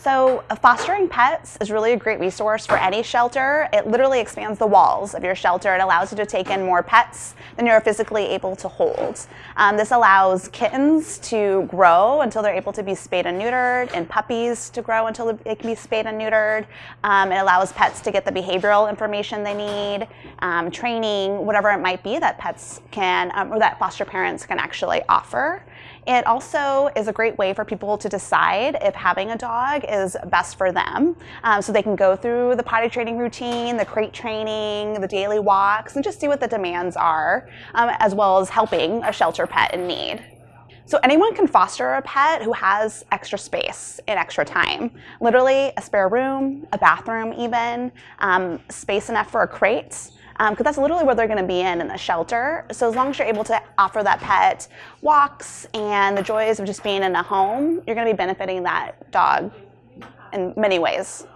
So fostering pets is really a great resource for any shelter. It literally expands the walls of your shelter. It allows you to take in more pets than you're physically able to hold. Um, this allows kittens to grow until they're able to be spayed and neutered, and puppies to grow until they can be spayed and neutered. Um, it allows pets to get the behavioral information they need, um, training, whatever it might be that pets can, um, or that foster parents can actually offer. It also is a great way for people to decide if having a dog is best for them. Um, so they can go through the potty training routine, the crate training, the daily walks, and just see what the demands are, um, as well as helping a shelter pet in need. So anyone can foster a pet who has extra space and extra time. Literally a spare room, a bathroom even, um, space enough for a crate, because um, that's literally where they're going to be in in the shelter. So as long as you're able to offer that pet walks and the joys of just being in a home, you're going to be benefiting that dog in many ways.